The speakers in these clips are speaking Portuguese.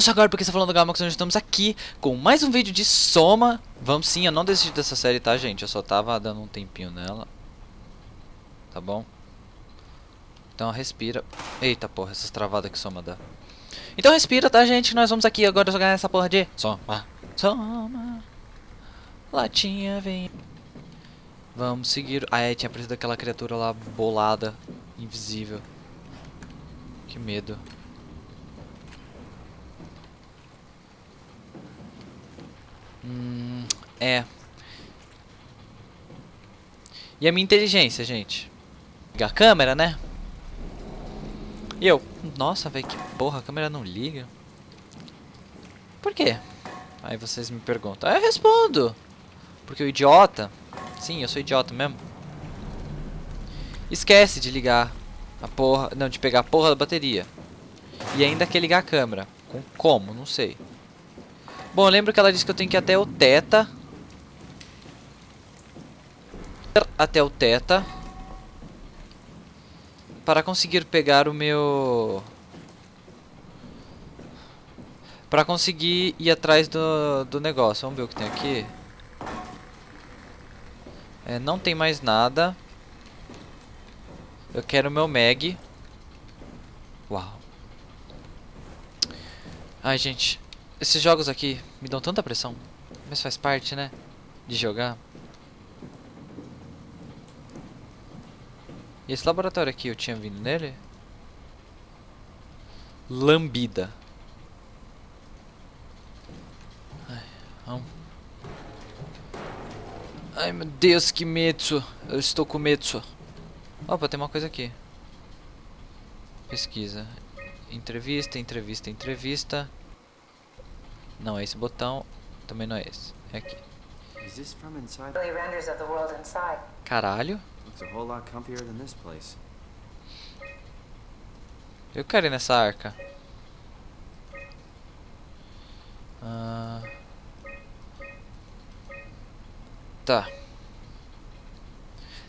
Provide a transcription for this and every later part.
Se agora porque está falando do Gamax, nós estamos aqui com mais um vídeo de Soma. Vamos sim, eu não desisti dessa série, tá gente? Eu só tava dando um tempinho nela. Tá bom? Então respira. Eita porra, essas travadas que Soma dá. Então respira, tá gente? Nós vamos aqui agora jogar nessa porra de Soma. Soma. Latinha vem. Vamos seguir. Ah, é, tinha aparecido aquela criatura lá bolada, invisível. Que medo. Hum, é. E a minha inteligência, gente? Ligar a câmera, né? E eu, nossa, velho, que porra, a câmera não liga. Por quê? Aí vocês me perguntam. Aí eu respondo. Porque o idiota, sim, eu sou idiota mesmo. Esquece de ligar a porra, não, de pegar a porra da bateria. E ainda quer ligar a câmera. Com como? Não sei. Bom, lembro que ela disse que eu tenho que ir até o Teta. Até o Teta. Para conseguir pegar o meu... Para conseguir ir atrás do, do negócio. Vamos ver o que tem aqui. É, não tem mais nada. Eu quero o meu Meg. Uau. Ai, gente. Esses jogos aqui me dão tanta pressão. Mas faz parte, né? De jogar. E esse laboratório aqui, eu tinha vindo nele? Lambida. Ai, vamos. Ai meu Deus, que medo. Eu estou com medo. Opa, tem uma coisa aqui. Pesquisa. Entrevista, entrevista, entrevista. Não é esse botão, também não é esse. É aqui. Caralho. Eu quero ir nessa arca. Ah. Tá.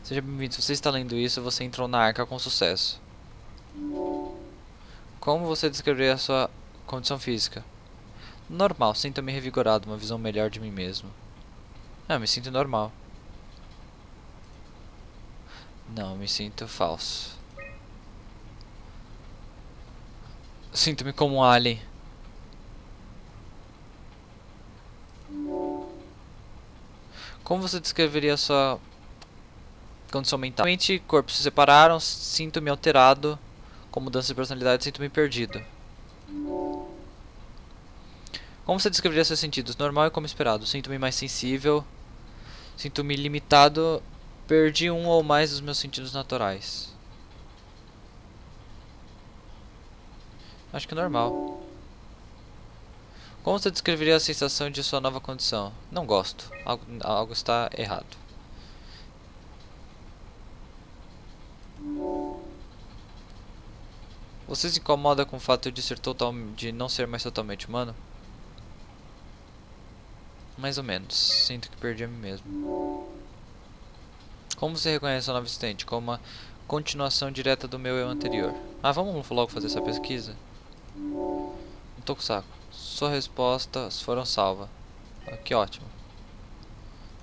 Seja bem-vindo. Se você está lendo isso, você entrou na arca com sucesso. Como você descreveria a sua condição física? Normal, sinto-me revigorado, uma visão melhor de mim mesmo. Ah, me sinto normal. Não, me sinto falso. Sinto-me como um alien. Como você descreveria a sua condição mental? Mente e corpo se separaram, sinto-me alterado, com mudança de personalidade, sinto-me perdido. Como você descreveria seus sentidos? Normal e como esperado. Sinto-me mais sensível. Sinto-me limitado. Perdi um ou mais dos meus sentidos naturais. Acho que é normal. Como você descreveria a sensação de sua nova condição? Não gosto. Algo, algo está errado. Você se incomoda com o fato de, ser total, de não ser mais totalmente humano? Mais ou menos. Sinto que perdi a mim mesmo. Como você reconhece a nova assistente? Como uma continuação direta do meu eu anterior. Ah, vamos logo fazer essa pesquisa? Não tô com saco. Sua respostas foram salvas. Ah, que ótimo.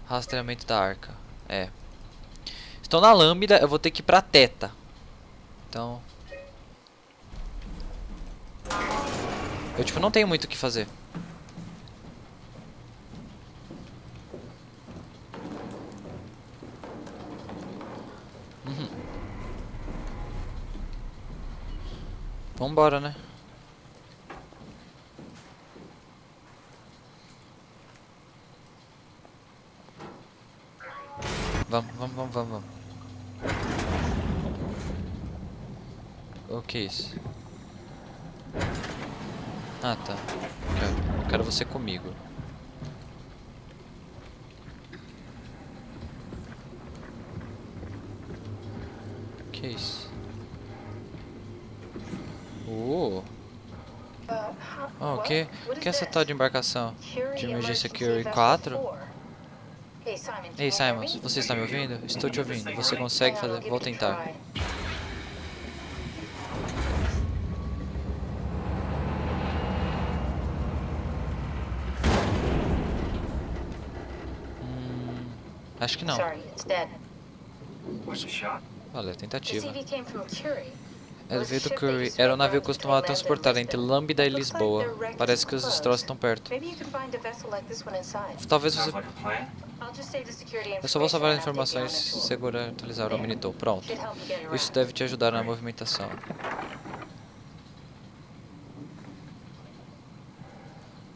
Rastreamento da arca. É. Estou na lâmina, eu vou ter que ir pra teta. Então... Eu, tipo, não tenho muito o que fazer. Vambora, né? Vamos, vamos, vamos, vamos. O que é isso? Ah, tá. Quero, quero você comigo. O que é isso? Uou. Oh, o que, que é essa tal de embarcação? De emergência Curie 4? Ei, Simon, você está me ouvindo? Estou te ouvindo. Você consegue fazer? Vou tentar. Hum, acho que não. Valeu, tentativa. Veio do Curry. Era o navio que costumava transportar entre Lambda e Lisboa. Parece que os troços estão perto. Talvez você... Sounds like a plan. I'll just save the security Eu só vou salvar as informações, segurar e atualizar o monitor. Pronto. Isso deve te ajudar na movimentação.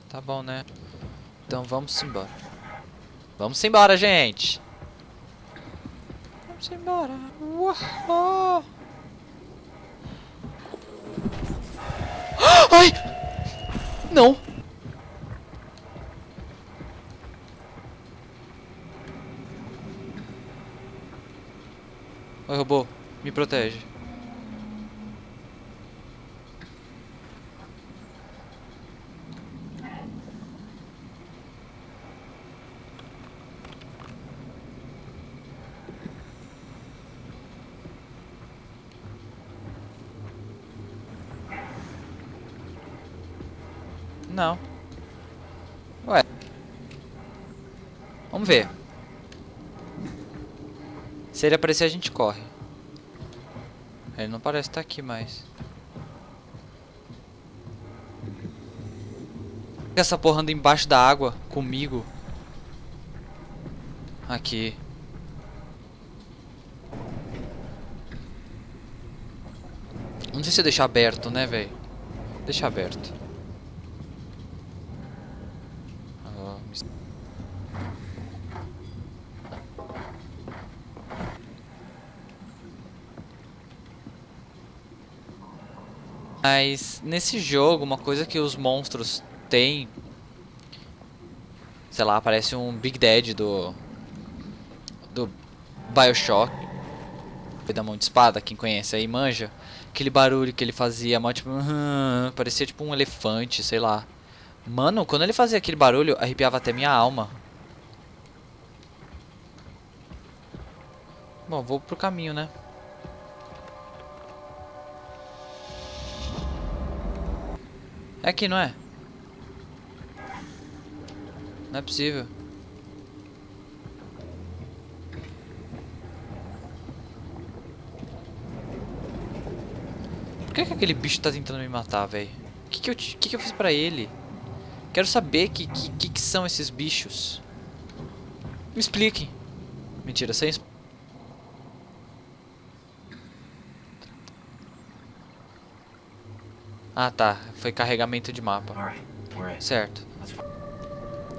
Tá bom, né? Então vamos embora. Vamos embora, gente! Vamos embora! Uau! Ai! Não! Oi, robô. Me protege. Não. Ué. Vamos ver. Se ele aparecer, a gente corre. Ele não parece estar aqui mais. Essa porra anda embaixo da água comigo. Aqui. Não sei se deixar aberto, né, velho? Deixa aberto. Ah, me- Mas nesse jogo, uma coisa que os monstros têm. Sei lá, parece um Big Dead do. Do Bioshock. Da mão de espada, quem conhece aí manja. Aquele barulho que ele fazia, mó tipo. "Aham", parecia tipo um elefante, sei lá. Mano, quando ele fazia aquele barulho, arrepiava até minha alma. Bom, vou pro caminho, né? É aqui, não é? Não é possível. Por que, que aquele bicho tá tentando me matar, velho? O que que, eu, que que eu fiz pra ele? Quero saber que que, que são esses bichos. Me expliquem. Mentira, sem Ah, tá. Foi carregamento de mapa. Certo.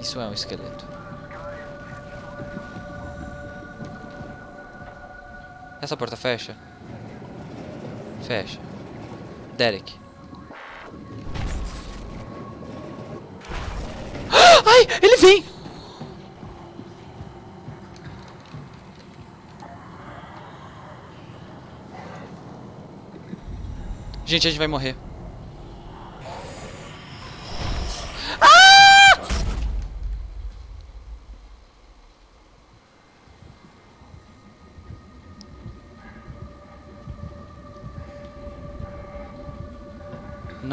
Isso é um esqueleto. Essa porta fecha? Fecha. Derek. Ai, ele vem! Gente, a gente vai morrer.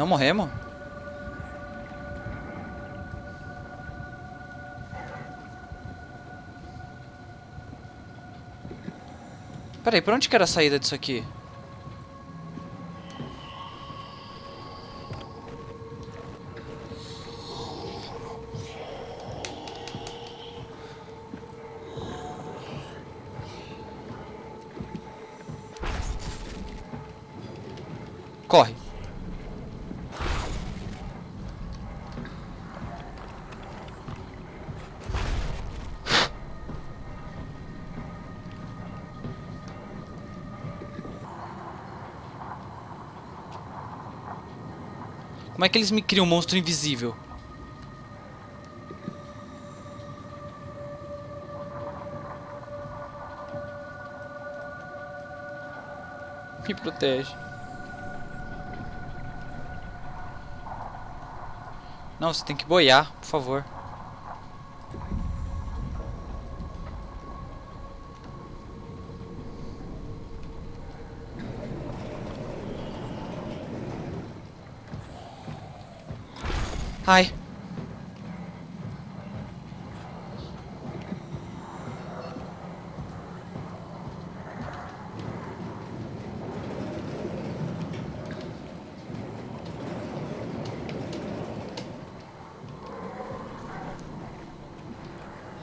Não morremos? Peraí, por onde que era a saída disso aqui? Como é que eles me criam um monstro invisível? Me protege. Não, você tem que boiar, por favor. Ai.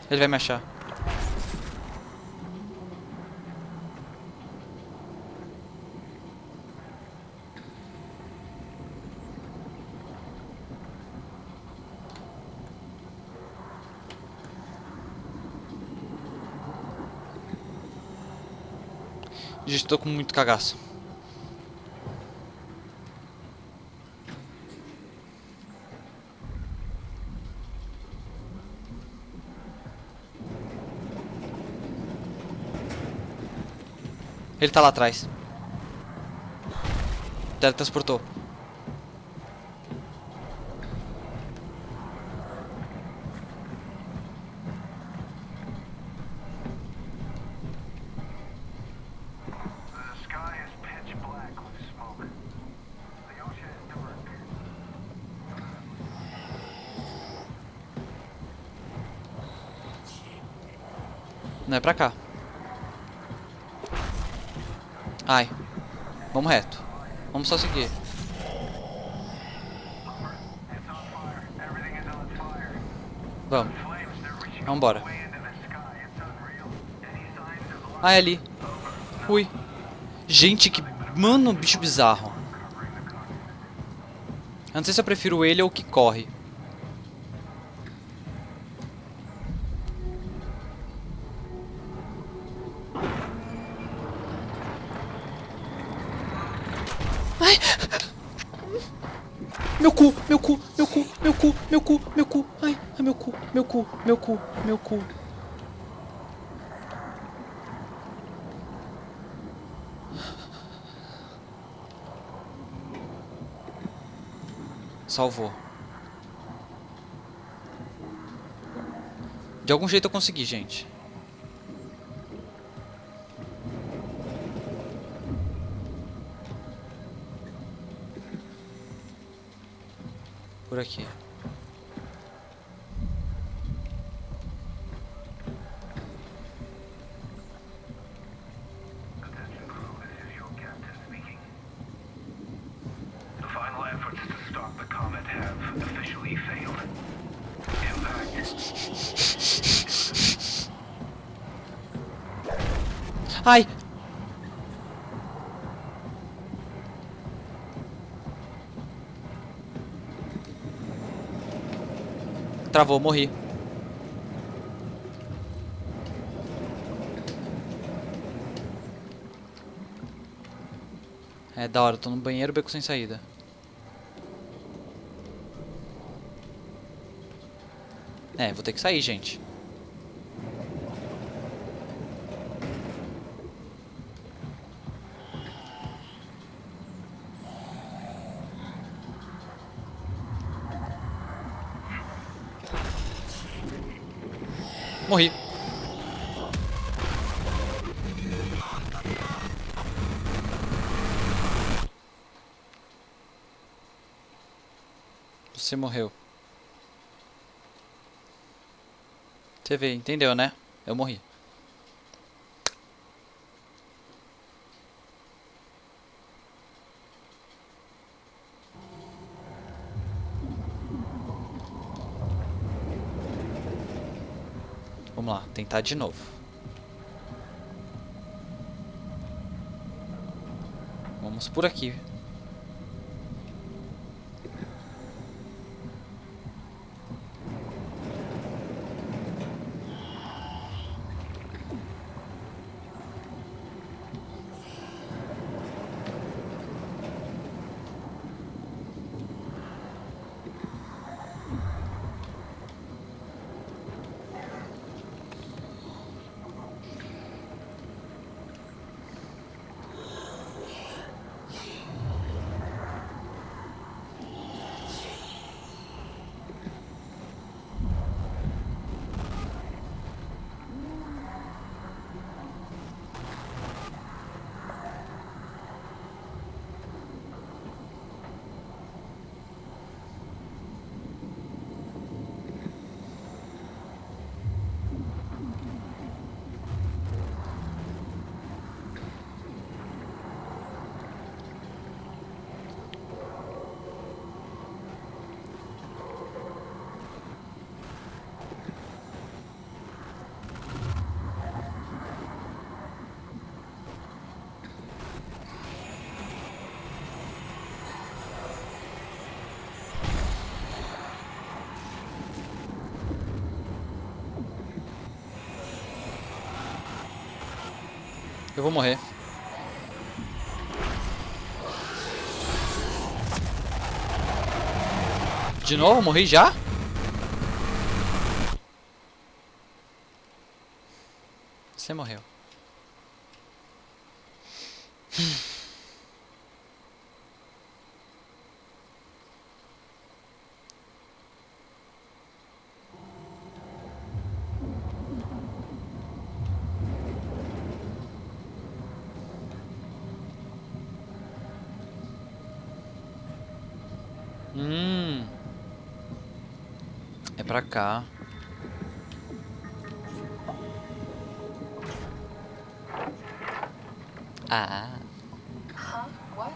Ele vai me achar. Tô com muito cagaço. Ele tá lá atrás. Teletransportou. The Não é pra cá. Ai. Vamos reto. Vamos só seguir. Vamos. Of life Ah, é ali. Fui. Gente, que... Mano, bicho bizarro. Eu não sei se eu prefiro ele ou o que corre. Ai! Meu cu, meu cu, meu cu, meu cu, meu cu, meu cu. Ai, ai, meu cu, meu cu, meu cu, meu cu. Salvou. De algum jeito eu consegui, gente. Por aqui. Ai! Travou, morri. É da hora, tô no banheiro, beco sem saída. É, vou ter que sair, gente. Morri. Você morreu. Você vê, entendeu, né? Eu morri. Vamos lá, tentar de novo. Vamos por aqui. Eu vou morrer. De novo? Morri já? Pra cá. Ah. Huh? What?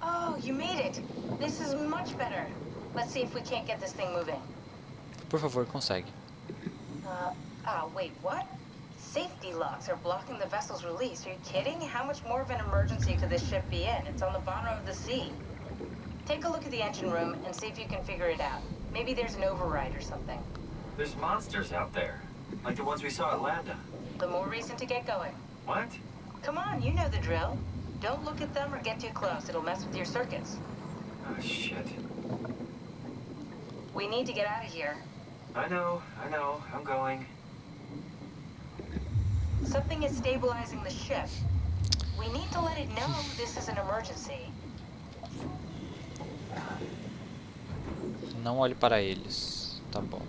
Oh, you made it. This is much better. Let's see if we can't get this thing moving. Por favor, consegue. Uh, ah, wait, what? Safety locks are blocking the vessel's release. Are you kidding? How much more of an emergency could this ship be in? It's on the bottom of the sea. Take a look at the engine room and see if you can figure it out. Maybe there's an override or something. There's monsters out there. Like the ones we saw at Landa. The more reason to get going. What? Come on, you know the drill. Don't look at them or get too close. It'll mess with your circuits. Oh, shit. We need to get out of here. I know, I know. I'm going. Something is stabilizing the ship. We need to let it know this is an emergency. Não olhe para eles. Tá bom.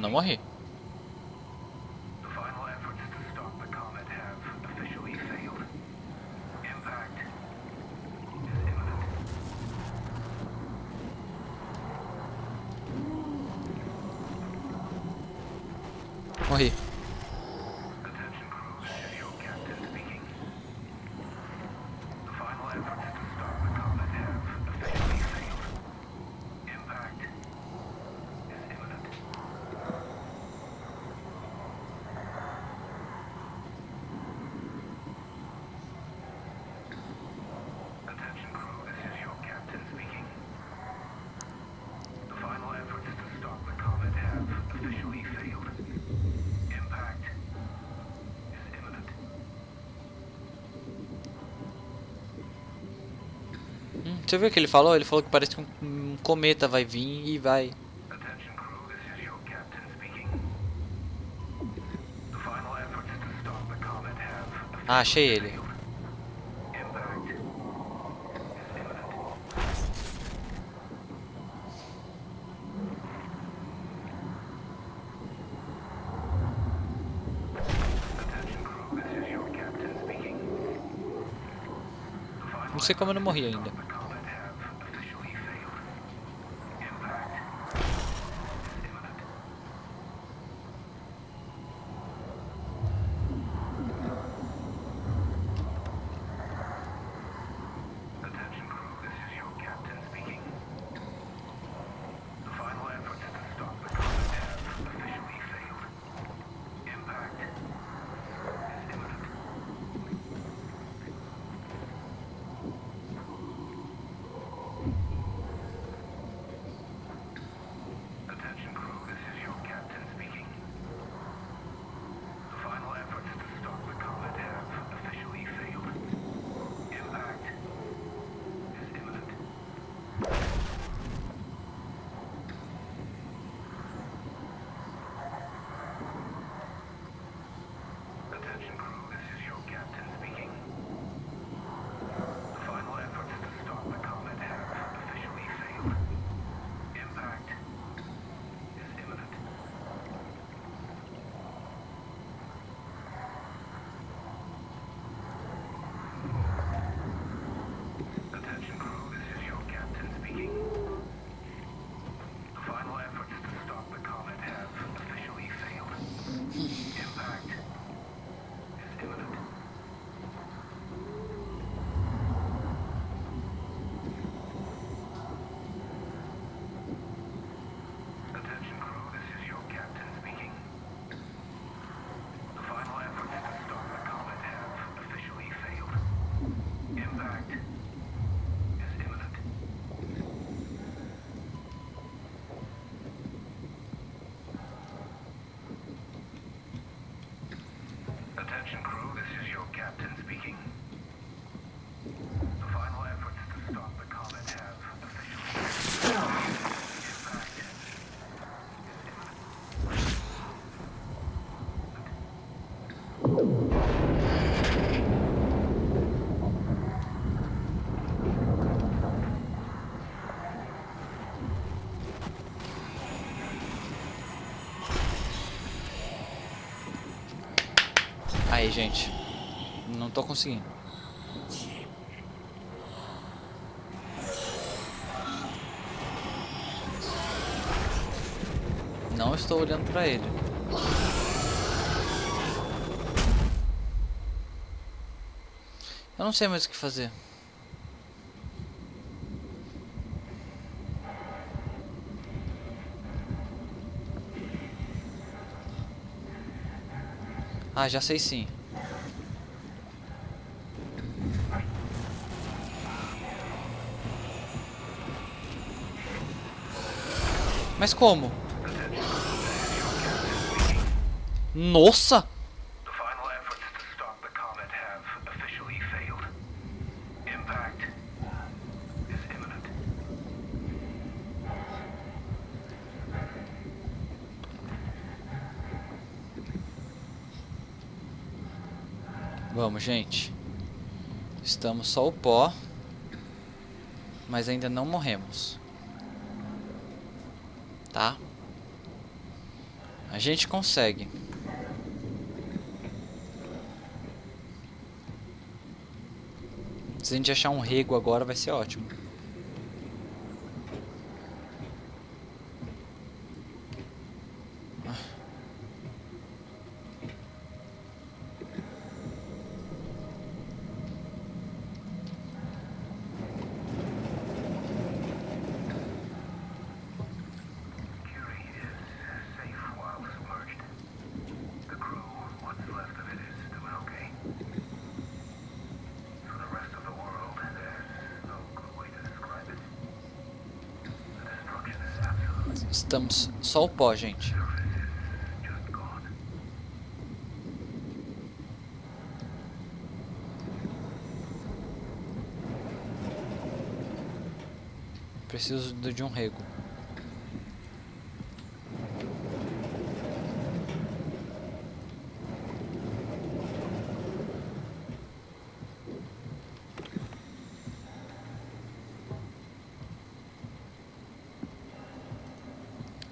Não morri. Você viu o que ele falou? Ele falou que parece que um, um cometa vai vir e vai. Ah, achei ele. Não sei como eu não morri ainda. Gente. Não tô conseguindo. Não estou olhando pra ele. Eu não sei mais o que fazer. Ah, já sei sim. Impact is imminent. Vamos, gente. Estamos só o pó. Mas ainda não morremos. Tá? A gente consegue. Se a gente achar um rego agora vai ser ótimo. Estamos só o pó, gente. Preciso de um rego.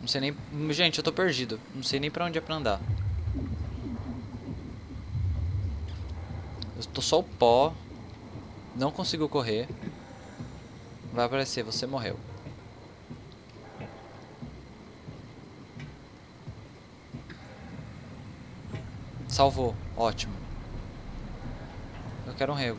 Não sei nem. Gente, eu tô perdido. Não sei nem pra onde é pra andar. Eu tô só o pó. Não consigo correr. Vai aparecer, você morreu. Salvou, ótimo. Eu quero um rego.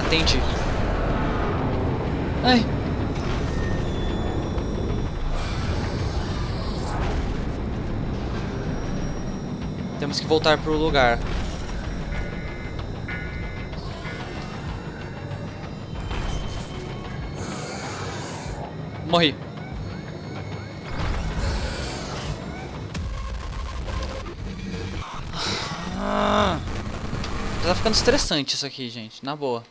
Tá, entendi. Ai. Temos que voltar pro lugar. Morri. Ah. Tá ficando estressante isso aqui, gente. Na boa.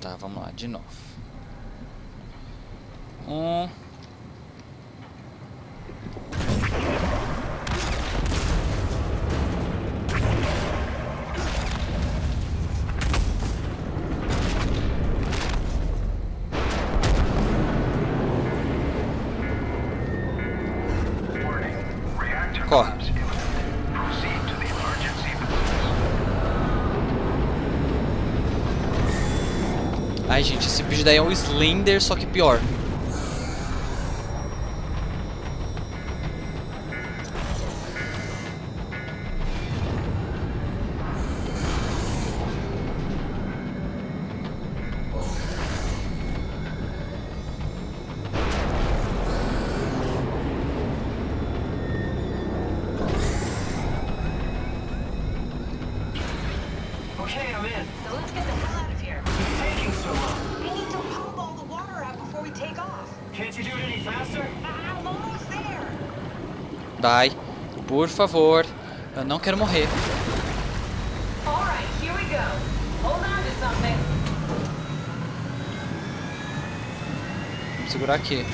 Tá, vamos lá, de novo. Um. Ai, gente, esse bicho daí é um Slender, só que pior. Favor. Eu não quero morrer. Vamos segurar aqui.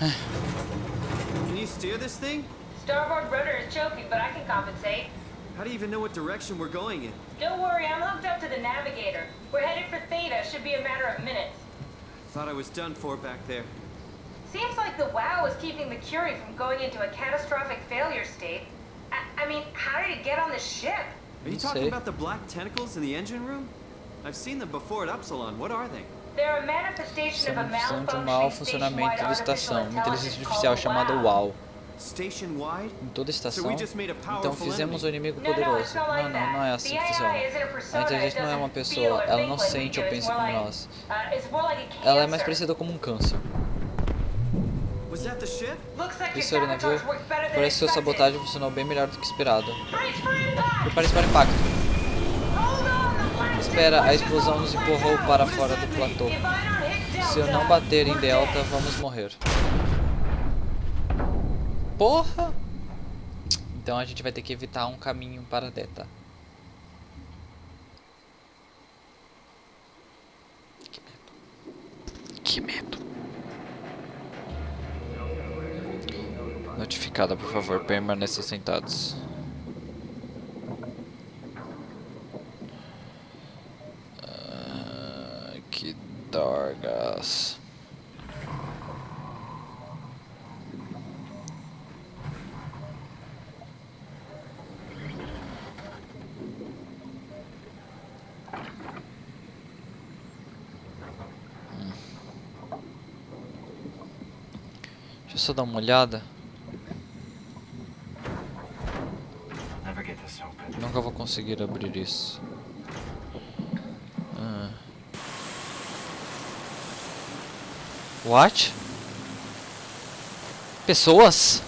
Can you steer this thing? Starboard rudder is choking, but I can compensate. How do you even know what direction we're going in? Don't worry, I'm hooked up to the navigator. We're headed for Theta. Should be a matter of minutes. Thought I was done for back there. Seems like the WoW is keeping the Curie from going into a catastrophic failure state. I, I mean, how did it get on the ship? Are you talking about the black tentacles in the engine room? I've seen them before at Upsilon. What are they? They're a manifestation of a São de mau malfunctioning station-wide artificial intelligence called chamada WoW. Em toda a estação. Então fizemos o inimigo poderoso. Não, não, that. não é assim The que funciona. A inteligência it não é uma pessoa, ela não sente ou pensa como nós. uh, Ela é mais parecida como um câncer. Isso era o navio. sabotage worked better than Parece que sua expected. sabotagem funcionou bem melhor do que esperado. Prepare-se para o impacto. Espera, a explosão nos empurrou para fora do platô. If I don't hit Se eu não bater em Delta, vamos morrer. Porra! Então a gente vai ter que evitar um caminho para Delta. Que medo. Que medo. Notificada, por favor, permaneça sentados. Ah, que dorgas. Só dar uma olhada. Nunca vou conseguir abrir isso. Ah. What? Pessoas?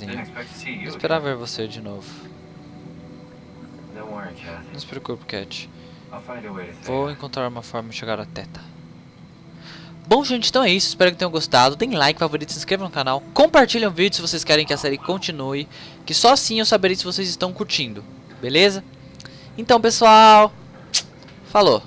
You. esperava ver você de novo. Não se preocupe, Cat. Vou encontrar uma forma de chegar à teta. Bom, gente, então é isso. Espero que tenham gostado. Deem like, favorito, se inscrevam no canal. Compartilhem o vídeo se vocês querem que a série continue. Que só assim eu saberei se vocês estão curtindo. Beleza? Então, pessoal. Falou.